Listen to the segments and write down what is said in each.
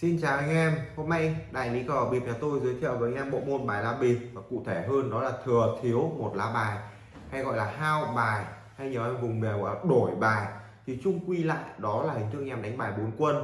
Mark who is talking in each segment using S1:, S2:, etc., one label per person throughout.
S1: Xin chào anh em, hôm nay đại lý cờ bịp nhà tôi giới thiệu với anh em bộ môn bài lá bịp và cụ thể hơn đó là thừa thiếu một lá bài hay gọi là hao bài hay nhiều anh vùng miền gọi là đổi bài. Thì chung quy lại đó là hình thức anh em đánh bài bốn quân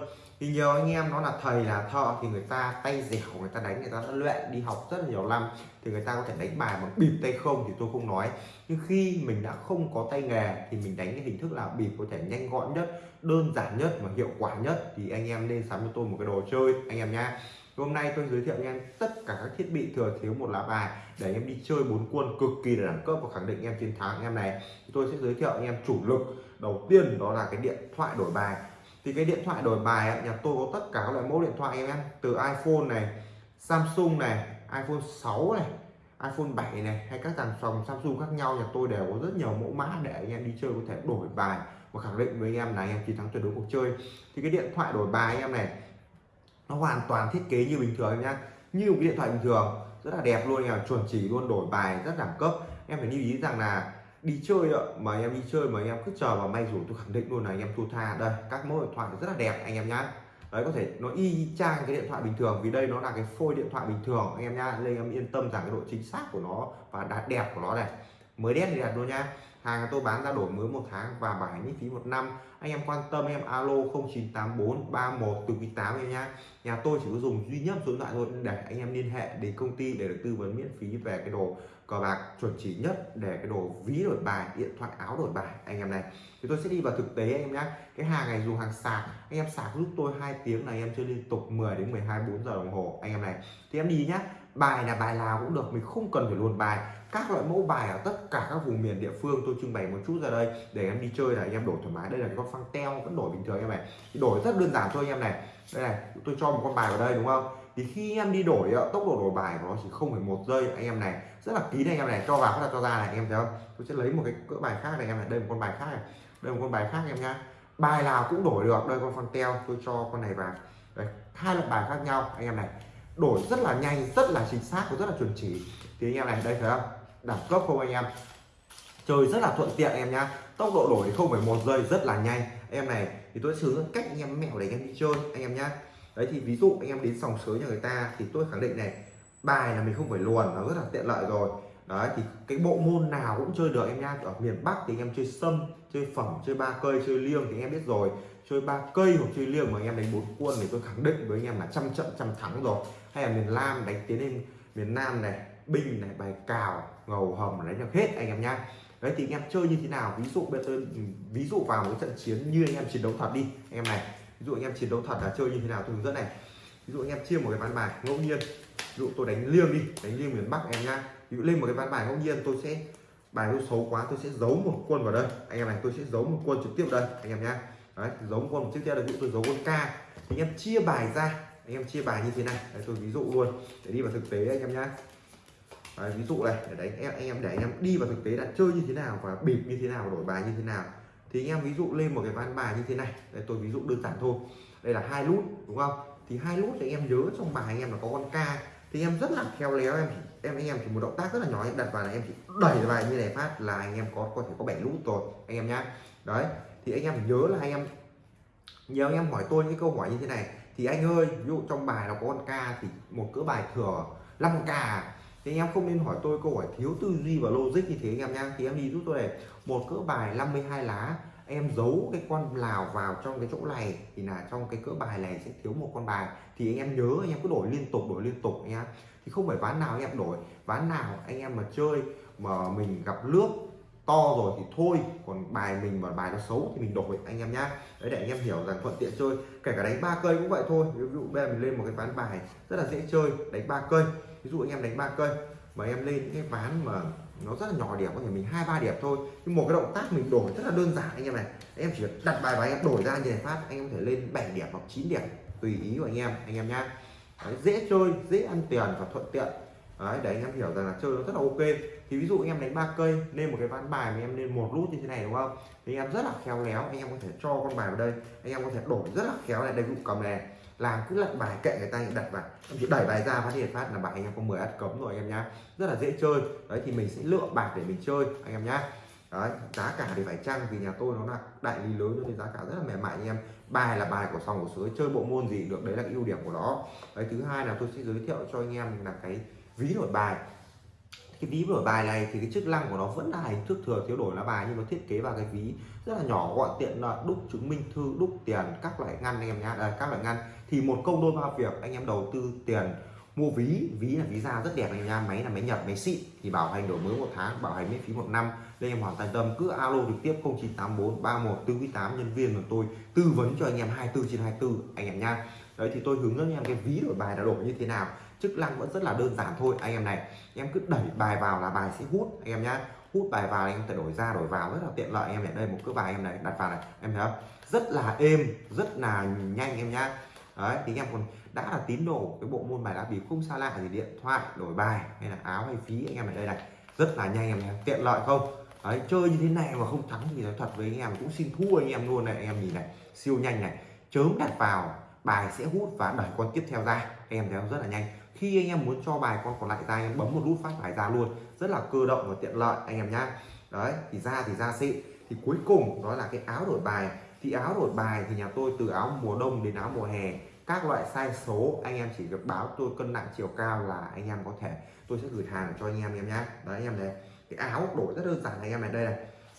S1: thì nhiều anh em nó là thầy là thợ thì người ta tay dẻo, người ta đánh, người ta đã luyện, đi học rất là nhiều năm thì người ta có thể đánh bài bằng bịp tay không thì tôi không nói. Nhưng khi mình đã không có tay nghề thì mình đánh cái hình thức là bịp có thể nhanh gọn nhất, đơn giản nhất và hiệu quả nhất. Thì anh em nên sắm cho tôi một cái đồ chơi, anh em nhá. Hôm nay tôi giới thiệu anh em tất cả các thiết bị thừa thiếu một lá bài để anh em đi chơi bốn quân cực kỳ là đẳng cấp và khẳng định anh em chiến thắng anh em này. Tôi sẽ giới thiệu anh em chủ lực. Đầu tiên đó là cái điện thoại đổi bài thì cái điện thoại đổi bài ấy, nhà tôi có tất cả các loại mẫu điện thoại em từ iPhone này Samsung này iPhone 6 này iPhone 7 này hay các dàn dòng Samsung khác nhau nhà tôi đều có rất nhiều mẫu mã để anh em đi chơi có thể đổi bài và khẳng định với anh em là anh em chiến thắng tuyệt đối cuộc chơi. Thì cái điện thoại đổi bài anh em này nó hoàn toàn thiết kế như bình thường em nhá như một cái điện thoại bình thường rất là đẹp luôn nhà chuẩn chỉ luôn đổi bài rất đẳng cấp. Em phải lưu ý rằng là đi chơi ạ. Mà em đi chơi mà anh em cứ chờ vào may rủi tôi khẳng định luôn là anh em thua tha. Đây, các mẫu điện thoại rất là đẹp anh em nhá. Đấy, có thể nó y chang cái điện thoại bình thường vì đây nó là cái phôi điện thoại bình thường anh em nhá. Nên em yên tâm rằng cái độ chính xác của nó và đạt đẹp của nó này, mới đét thì đẹp luôn nha hàng tôi bán ra đổi mới một tháng và bảo hành miễn phí một năm. Anh em quan tâm em alo 0984 31 từ quý 8 em nhá. Nhà tôi chỉ có dùng duy nhất số điện thoại thôi để anh em liên hệ đến công ty để được tư vấn miễn phí về cái đồ cờ bạc chuẩn chỉ nhất để cái đồ ví đổi bài, điện thoại, áo đổi bài, anh em này. Thì tôi sẽ đi vào thực tế anh em nhé cái hàng này dùng hàng sạc, anh em sạc giúp tôi hai tiếng này, em chơi liên tục 10 đến 12 4 giờ đồng hồ, anh em này. Thì em đi nhá. Bài là bài nào cũng được, mình không cần phải luồn bài. Các loại mẫu bài ở tất cả các vùng miền địa phương tôi trưng bày một chút ra đây để em đi chơi là anh em đổi thoải mái. Đây là cái con phăng teo, vẫn đổi bình thường em này. Thì đổi rất đơn giản thôi anh em này. Đây này, tôi cho một con bài vào đây, đúng không? Thì khi em đi đổi tốc độ đổi bài của nó chỉ không phải một giây anh em này rất là kín anh em này cho vào là cho ra này anh em thấy không tôi sẽ lấy một cái cỡ bài khác này anh em này đây một con bài khác này đây một con bài khác em nhá bài nào cũng đổi được đây con phăng teo tôi cho con này vào đây hai loại bài khác nhau anh em này đổi rất là nhanh rất là chính xác và rất là chuẩn chỉ thì anh em này đây thấy không đẳng cấp không anh em chơi rất là thuận tiện em nhá tốc độ đổi không phải một giây rất là nhanh em này thì tôi sử dụng cách anh em mẹo để anh em đi chơi anh em nhá đấy, thì ví dụ anh em đến sòng sới nhà người ta thì tôi khẳng định này, bài là mình không phải luồn, nó rất là tiện lợi rồi. Đấy, thì cái bộ môn nào cũng chơi được em nhá ở miền Bắc thì anh em chơi sâm, chơi phẩm, chơi ba cây, chơi liêng thì anh em biết rồi. Chơi ba cây hoặc chơi liêng mà anh em đánh bốn quân thì tôi khẳng định với anh em là trăm trận trăm thắng rồi. Hay là miền Nam đánh tiến lên miền Nam này binh này, bài cào, ngầu hầm đánh được hết anh em nhá đấy, thì anh em chơi như thế nào? Ví dụ bây giờ ví dụ vào một trận chiến như anh em chiến đấu thật đi, anh em này ví dụ anh em chiến đấu thật là chơi như thế nào tôi hướng dẫn này. Ví dụ anh em chia một cái ván bài ngẫu nhiên. Ví dụ tôi đánh liêng đi đánh liêng miền bắc em nha ví dụ lên một cái ván bài ngẫu nhiên tôi sẽ bài tôi xấu quá tôi sẽ giấu một quân vào đây. Anh em này tôi sẽ giấu một quân trực tiếp đây anh em nhá. Đấy giấu một quân trực tiếp đây ví dụ tôi giấu quân k. Anh em chia bài ra anh em chia bài như thế này. Đấy, tôi ví dụ luôn để đi vào thực tế anh em nhá. Đấy, ví dụ này để đánh em anh em để anh em đi vào thực tế đã chơi như thế nào và bịp như thế nào đổi bài như thế nào thì anh em ví dụ lên một cái ván bài như thế này. Đây, tôi ví dụ đơn giản thôi. Đây là hai nút đúng không? Thì hai nút thì anh em nhớ trong bài anh em là có con k. Thì em rất là khéo léo em. Em, anh em chỉ một động tác rất là nhỏ, em đặt vào là em chỉ đẩy bài như này phát là anh em có có thể có bảy nút rồi, anh em nhá. Đấy, thì anh em nhớ là anh em nhiều anh em hỏi tôi những câu hỏi như thế này. Thì anh ơi, ví dụ trong bài nó có con k thì một cỡ bài thừa 5 ca thì anh em không nên hỏi tôi câu hỏi thiếu tư duy và logic như thế anh em nhá. Thì em đi giúp tôi này. Một cỡ bài 52 lá, em giấu cái con lào vào trong cái chỗ này, thì là trong cái cỡ bài này sẽ thiếu một con bài. Thì anh em nhớ, anh em cứ đổi liên tục, đổi liên tục anh em thì không phải ván nào anh em đổi. Ván nào anh em mà chơi, mà mình gặp nước to rồi thì thôi còn bài mình mà bài nó xấu thì mình đổi anh em nhá. Đấy để anh em hiểu rằng thuận tiện chơi kể cả đánh ba cây cũng vậy thôi. Ví dụ bây giờ mình lên một cái ván bài rất là dễ chơi đánh ba cây. Ví dụ anh em đánh ba cây mà em lên những cái ván mà nó rất là nhỏ điểm có thể mình hai ba điểm thôi. Nhưng một cái động tác mình đổi rất là đơn giản anh em này. Em chỉ đặt bài và anh em đổi ra như này phát anh em có thể lên 7 điểm hoặc 9 điểm tùy ý của anh em anh em nhá. Đấy, dễ chơi dễ ăn tiền và thuận tiện. Đấy, để anh em hiểu rằng là chơi nó rất là ok. Thì ví dụ anh em đánh ba cây lên một cái ván bài mà em lên một nút như thế này đúng không? Thì anh em rất là khéo léo anh em có thể cho con bài vào đây. Anh em có thể đổi rất là khéo này đây cũng cầm này. Làm cứ lật bài kệ người ta đặt vào. Em chỉ đẩy bài ra phát hiện phát là bài anh em có 10 ắt cấm rồi anh em nhá. Rất là dễ chơi. Đấy thì mình sẽ lựa bạc để mình chơi anh em nhá. Đấy giá cả thì phải chăng? Vì nhà tôi nó là đại lý lớn nên giá cả rất là mềm mại anh em. Bài là bài của sòng của sới chơi bộ môn gì được đấy là ưu điểm của nó. Đấy thứ hai là tôi sẽ giới thiệu cho anh em là cái ví đổi bài. Cái ví đổi bài này thì cái chức năng của nó vẫn là hình thức thừa thiếu đổi lá bài nhưng nó thiết kế vào cái ví rất là nhỏ gọn tiện là đúc chứng minh thư đúc tiền các loại ngăn anh em nhá à, các loại ngăn. Thì một công đôi ba việc anh em đầu tư tiền mua ví ví là ví da rất đẹp anh nha máy là máy nhập máy xịn thì bảo hành đổi mới một tháng bảo hành miễn phí một năm. Nên em hoàn toàn tâm cứ alo trực tiếp 0984 31 48 nhân viên của tôi tư vấn cho anh em 24 trên 24 anh em nha đấy thì tôi hướng dẫn anh em cái ví đổi bài là đổi như thế nào chức năng vẫn rất là đơn giản thôi, anh em này. Em cứ đẩy bài vào là bài sẽ hút, anh em nhá. Hút bài vào anh em phải đổi ra, đổi vào, rất là tiện lợi. Anh em này đây một cái bài em này, đặt vào này. Em thấy không? Rất là êm, rất là nhanh, em nhá. Đấy, thì anh em còn đã là tín đồ cái bộ môn bài lá bịp không xa lạ gì, điện thoại, đổi bài, hay là áo hay phí, anh em ở đây này. Rất là nhanh, em nhé tiện lợi không? Đấy, chơi như thế này mà không thắng thì nói thật với anh em cũng xin thua anh em luôn này. Anh em nhìn này, siêu nhanh này. Chớm đặt vào, bài sẽ hút và đẩy con tiếp theo ra. Anh em thấy không? Rất là nhanh khi anh em muốn cho bài con còn lại ra anh em bấm một nút phát bài ra luôn rất là cơ động và tiện lợi anh em nhá đấy thì ra thì ra xịn thì cuối cùng đó là cái áo đổi bài thì áo đổi bài thì nhà tôi từ áo mùa đông đến áo mùa hè các loại size số anh em chỉ việc báo tôi cân nặng chiều cao là anh em có thể tôi sẽ gửi hàng cho anh em em nhé đấy anh em này cái áo đổi rất đơn giản anh em này đây này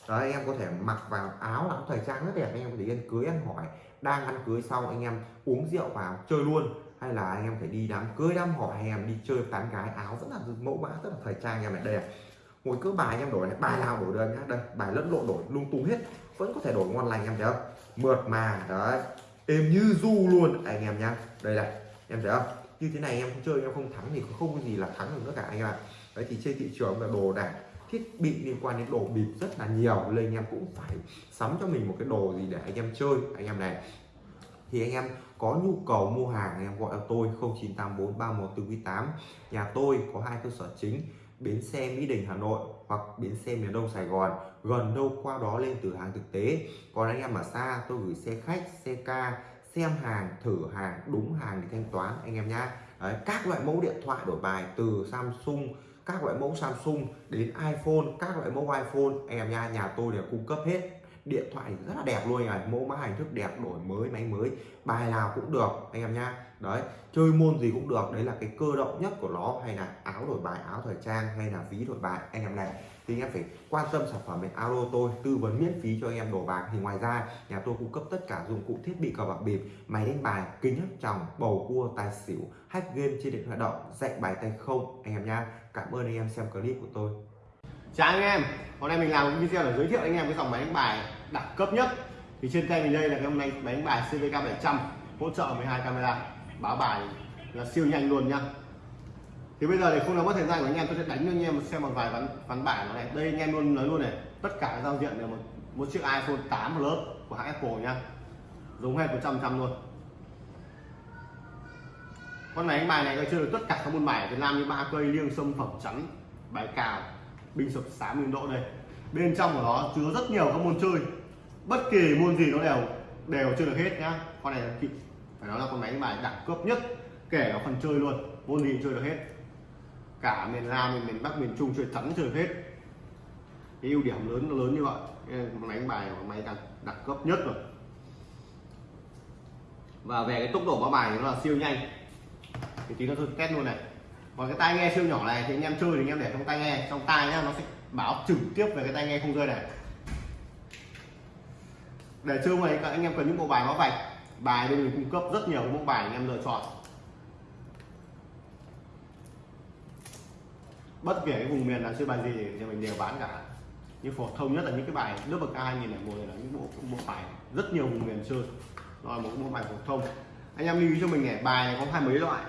S1: đấy anh em có thể mặc vào áo áo thời trang rất đẹp anh em có thể ăn cưới ăn hỏi đang ăn cưới xong anh em uống rượu vào chơi luôn hay là anh em phải đi đám cưới, đám hỏi hay em đi chơi tán gái, áo rất là mẫu mã rất là thời trang anh em này đây này, ngồi cứ bài anh em đổi này, bài nào đổi được nhá. Đây, bài lẫn lộn đổi, lung tung hết, vẫn có thể đổi ngon lành em thấy không? Mượt mà, đấy. Êm như du luôn, anh em nhá. Đây này, em thấy không? Như thế này em không chơi, em không thắng thì không có gì là thắng được nữa cả anh em ạ. Đấy, thì trên thị trường là đồ đạc, thiết bị liên quan đến đồ bịp rất là nhiều, nên anh em cũng phải sắm cho mình một cái đồ gì để anh em chơi, anh em này thì anh em có nhu cầu mua hàng anh em gọi cho tôi 0984 3148 nhà tôi có hai cơ sở chính bến xe Mỹ Đình Hà Nội hoặc bến xe miền Đông Sài Gòn. Gần đâu qua đó lên từ hàng thực tế. Còn anh em ở xa tôi gửi xe khách xe ca xem hàng thử hàng đúng hàng để thanh toán anh em nhá. Đấy, các loại mẫu điện thoại đổi bài từ Samsung các loại mẫu Samsung đến iPhone các loại mẫu iPhone anh em nha nhà tôi đều cung cấp hết điện thoại rất là đẹp luôn này mẫu mã hình thức đẹp, đổi mới, máy mới, bài nào cũng được, anh em nhá. Đấy, chơi môn gì cũng được, đấy là cái cơ động nhất của nó, hay là áo đổi bài, áo thời trang, hay là ví đổi bài. Anh em này, thì anh em phải quan tâm sản phẩm bên alo tôi, tư vấn miễn phí cho anh em đổ bạc. Thì ngoài ra, nhà tôi cung cấp tất cả dụng cụ thiết bị cờ bạc bịp, máy đánh bài, kính hấp tròng, bầu cua, tài xỉu, hack game trên điện thoại động, dạy bài tay không, anh em nha cảm ơn anh em xem clip của tôi
S2: chào anh em, hôm nay mình làm một video để giới thiệu anh em cái dòng máy đánh bài đẳng cấp nhất. Thì trên tay mình đây là cái hôm nay máy đánh bài CVK 700 hỗ trợ 12 camera. Báo bài là siêu nhanh luôn nhá. Thì bây giờ thì không làm mất thời gian của anh em, tôi sẽ đánh cho anh em xem một vài ván ván bài nó này. Đây anh em luôn nói luôn này, tất cả giao diện đều một một chiếc iPhone 8 Plus của hãng Apple nhá. Dùng hết 100 trăm luôn. Con máy đánh bài này coi chơi được tất cả các môn bài ở Việt Nam như ba cây, liêng, sâm, phẩm, chắn, bài cào bình sập sám nguyên độ đây. Bên trong của nó chứa rất nhiều các môn chơi. Bất kỳ môn gì nó đều đều chơi được hết nhá. Con này phải nói là con máy đánh bài đẳng cấp nhất kể cả phần chơi luôn. Môn gì chơi được hết. Cả miền Nam miền, miền Bắc miền Trung chơi thắng chơi được hết. Cái ưu điểm lớn lớn như vậy. Con máy đánh bài của máy đẳng, đẳng cấp nhất rồi. Và về cái tốc độ báo bài thì nó là siêu nhanh. Thì tí nó tôi test luôn này còn cái tai nghe siêu nhỏ này thì anh em chơi thì anh em để trong tai nghe. Trong tai nhá, nó sẽ báo trực tiếp về cái tai nghe không rơi này. Để chơi này, các anh em cần những bộ bài báo vạch. Bài bên mình cung cấp rất nhiều bộ bài anh em lựa chọn. Bất kể cái vùng miền là chơi bài gì thì mình đều bán cả. Như phổ thông nhất là những cái bài nước bậc a 2001 này là những bộ bộ bài rất nhiều vùng miền chơi. Rồi một bộ bài phổ thông. Anh em lưu ý cho mình này, bài này có hai mấy loại.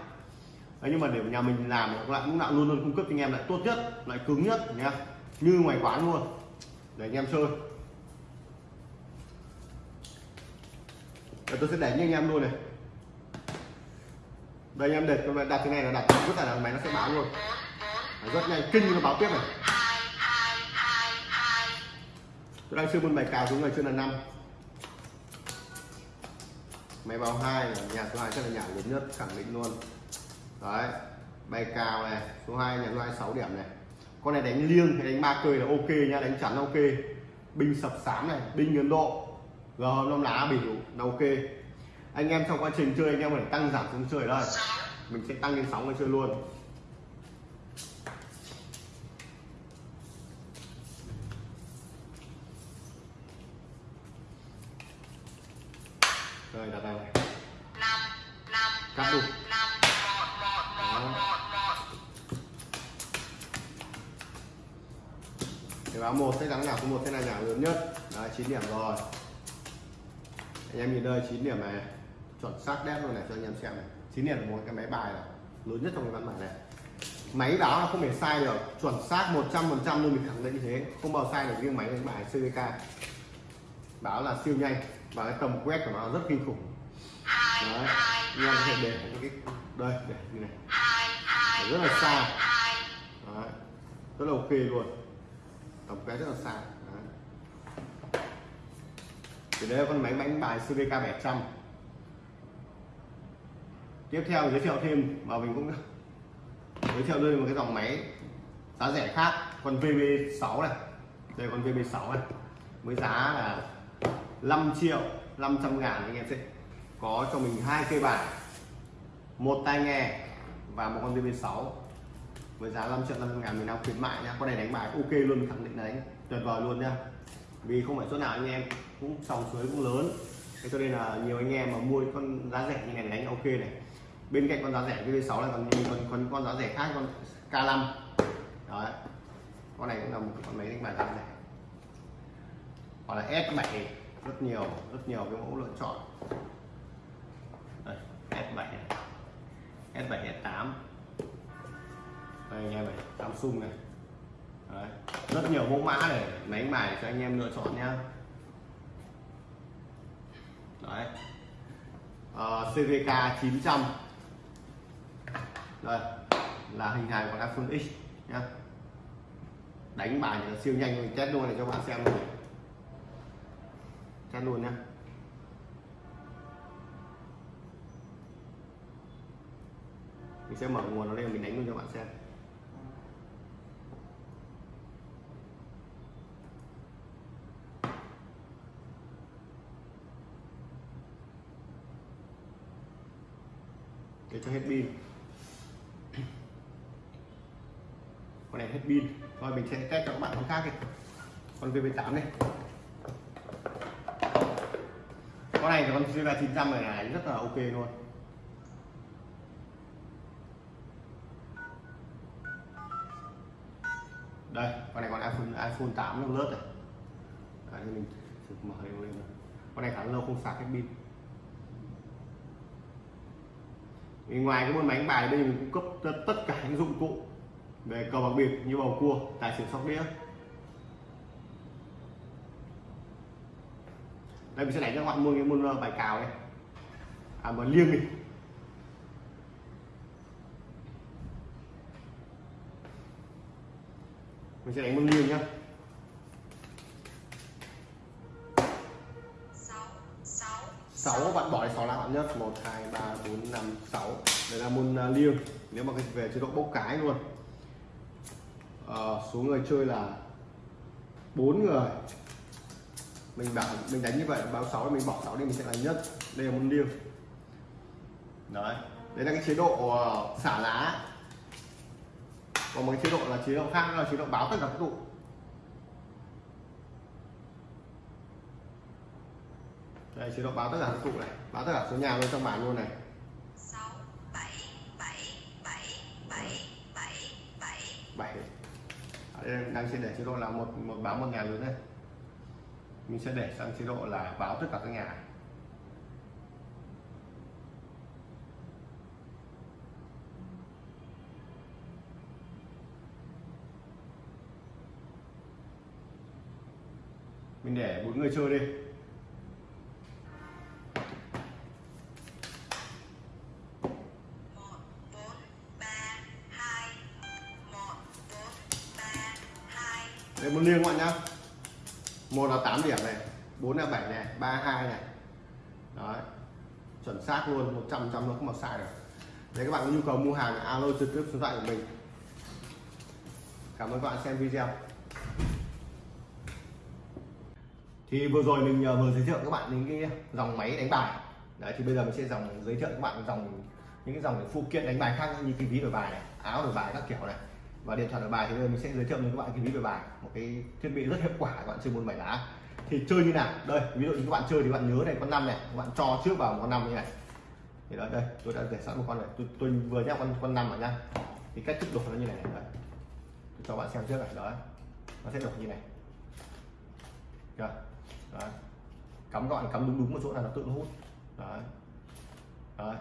S2: Đấy, nhưng mà để nhà mình làm lại lúc nào luôn luôn cung cấp cho anh em lại tốt nhất lại cứng nhất nhá như ngoài quán luôn. Để anh em chơi. Để tôi sẽ đánh anh em luôn này. Đây anh em để đặt cái này là đặt rất là máy nó sẽ báo luôn. Rất nhanh kinh nó báo tiếp này. Tôi đang chơi môn bài cào xuống người chơi là năm. Máy báo hai là nhà thứ hai chắc là nhà lớn nhất khẳng định luôn đấy bài cào này số 2 nhà loại 6 điểm này. Con này đánh liêng hay đánh ba cười là ok nha đánh chắn ok. Binh sập sám này binh ấn độ. G năm lá bỉ là ok. Anh em trong quá trình chơi anh em phải tăng giảm xuống chơi đây. Mình sẽ tăng lên sóng để chơi luôn. Rồi đặt đây này. Cắt luôn báo một sẽ thắng nào số một sẽ là nhà lớn nhất. Đấy, 9 điểm rồi. Anh em nhìn đây 9 điểm này. Chuẩn xác đét luôn này cho anh em xem này. 9 điểm một cái máy bài này Lớn nhất trong cái văn bản này. Máy báo là không thể sai được. Chuẩn xác 100% luôn mình khẳng định như thế. Không bao sai được riêng máy đánh bài CVK Báo là siêu nhanh Và cái tầm quét của nó rất kinh khủng. Đấy, em thể để cái Đây, để như này. Để rất là xa. Đấy, rất là ok luôn tổng quét rất là xa. Đấy. thì đây là con máy đánh bài CVK 700 tiếp theo giới thiệu thêm và mình cũng giới thiệu đây một cái dòng máy giá rẻ khác, con VB6 này. Đây con VB6 này. Với giá là 5 triệu 500 ngàn anh em sẽ có cho mình hai cây bài, một tai nghe và một con VB6 với giá 5 triệu 500 ngàn mình đang khuyến mại nha con này đánh bài ok luôn khẳng định là đánh tuyệt vời luôn nha vì không phải chỗ nào anh em cũng sòng suối cũng lớn. Thế cho nên là nhiều anh em mà mua con giá rẻ như này đánh ok này. Bên cạnh con giá rẻ VB6 là còn còn còn con giá rẻ khác con K5 đấy. Con này cũng là một con máy đánh bài giá rẻ. Hoặc là S7 rất nhiều rất nhiều cái mẫu lựa chọn. Đây, S7. S7 S8 đây anh em này Samsung này. Đấy. rất nhiều mẫu mã để máy đánh bài cho anh em lựa chọn nhá Đấy. Uh, CVK 900 đây là hình hài của iPhone X nhá đánh bài thì siêu nhanh mình test luôn này cho bạn xem luôn. Test luôn nhá. Mình sẽ mở nguồn nó lên mình đánh luôn cho bạn xem. Cho hết pin. Con này hết pin. Rồi mình sẽ test cho các bạn con khác đi. Con VV8 này. Con này thì con VV 900 này, là rất là ok luôn. Đây con này còn iPhone iPhone 8 nó lớp này. Đấy, mình mở lên lên con này khá lâu không sạc hết pin. Thì ngoài cái môn máy đánh bài đây mình cung cấp tất cả những dụng cụ về cờ bạc bịp như bầu cua, tài xỉu sóc đĩa. Đây, mình sẽ đánh cho các bạn môn cái môn ờ, bài cào đây. À mà liêng đi. Mình sẽ đánh môn liêng nhá. Bạn bỏ đi 6 lá. Bạn nhất một hai ba bốn năm sáu. Đây là môn à, liêng. Nếu mà về chế độ bốc cái luôn. Ờ, à, số người chơi là bốn người. Mình bảo mình đánh như vậy báo 6 mình bỏ 6 đi mình sẽ là nhất. Đây là môn liêng. Đấy. Đấy là cái chế độ ờ, xả lá. Còn một cái chế độ là chế độ khác là chế độ báo tất cả các tụ đây chế độ báo tất cả các tụ này. Báo tất cả số nhà luôn trong bản luôn này.
S3: 6 7 7 7 7 7 7
S2: 7 ở đây đang sẽ để chế độ là một một báo một nhà lớn đây. Mình sẽ để sang chế độ là báo tất cả các nhà. Mình để bốn người chơi đi đây liêng các bạn nhá. Một là 8 điểm này, bốn là 7 này, ba hai này. Đấy, chuẩn xác luôn 100 trăm nó không mà sai được. Nếu các bạn có nhu cầu mua hàng, alo trực tiếp số điện thoại của mình. Cảm ơn các bạn xem video. Thì vừa rồi mình ờ, vừa giới thiệu các bạn những cái dòng máy đánh bài. Đấy, thì bây giờ mình sẽ dòng, giới thiệu các bạn dòng, những cái dòng phụ kiện đánh bài khác như cái ví đổi bài này, áo đổi bài các kiểu này và điện thoại đổi bài thì bây giờ mình sẽ giới thiệu đến các bạn cái ví về bài. Một cái thiết bị rất hiệu quả các bạn chơi môn bảy lá. Thì chơi như nào? Đây ví dụ như các bạn chơi thì các bạn nhớ này con năm này. Các bạn cho trước vào một con năm như này. Thì đó đây tôi đã để sẵn một con này. Tôi, tôi vừa nhắc con con năm vào nhá. Thì cách thức đổi nó như này này đấy. tôi cho bạn xem trước này đó. Nó sẽ đổi như này. Chưa? Đấy. cắm gọn cắm đúng đúng một chỗ là nó tự hút. Đấy đấy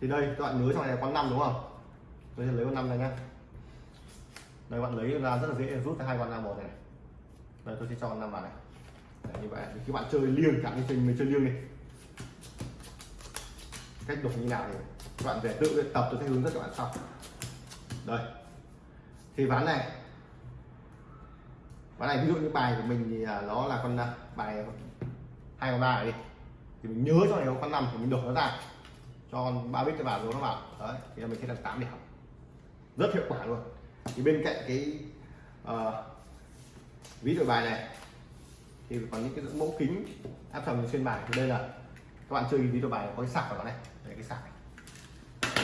S2: thì đây các bạn nhớ trong này là con năm đúng không? Tôi sẽ lấy con năm này nhá đây bạn lấy ra rất là dễ rút ra hai con năm một này đây tôi sẽ cho con năm vào này. Đấy, như vậy thì các bạn chơi liêng cả như mình chơi liêng đi. Cách đục như nào thì các bạn về tự luyện tập tôi sẽ hướng dẫn các bạn sau. Đây. Thì ván này. Ván này ví dụ như bài của mình thì à, nó là con à, bài hai con ba đi. Thì mình nhớ cho này có con năm thì mình đổ nó ra. Cho con ba biết cái vào rồi nó vào. Đấy thì mình sẽ làm tám điểm. Rất hiệu quả luôn thì bên cạnh cái uh, ví đổi bài này thì còn những cái mẫu kính áp tròng xuyên bài. Thì đây là các bạn chơi ví đổi bài có cái sạc vào nó này. Đây cái sạc này.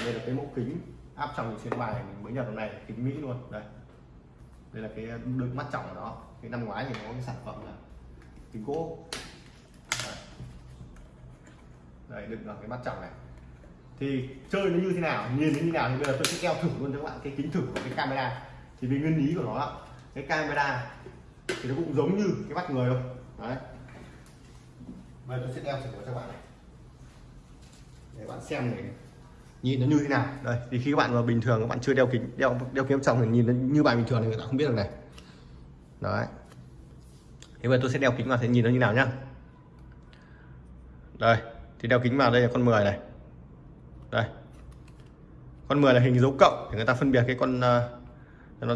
S2: đây là cái mẫu kính áp tròng xuyên bài mình mới nhập này kính mỹ luôn. Đây. Đây là cái đôi mắt trọng của nó. Cái năm ngoái thì nó có cái sản phẩm là kính gỗ. Đây, đây đựng vào cái mắt trọng này thì chơi nó như thế nào, nhìn nó như thế nào thì bây giờ tôi sẽ đeo thử luôn cho các bạn cái kính thử của cái camera. Thì vì nguyên lý của nó cái camera thì nó cũng giống như cái mắt người thôi. Đấy. Bây giờ tôi sẽ đeo thử cho các bạn này. Để bạn xem này. Nhìn nó như thế nào. Đây, thì khi các bạn mà bình thường, các bạn chưa đeo kính, đeo đeo kính trong thì nhìn nó như bài bình thường thì người ta không biết được này. Đấy. Thế bây giờ tôi sẽ đeo kính vào thì nhìn nó như nào nhá. Đây, thì đeo kính vào đây là con 10 này đây. Con 10 là hình dấu cộng để người ta phân biệt cái con ờ, uh, nó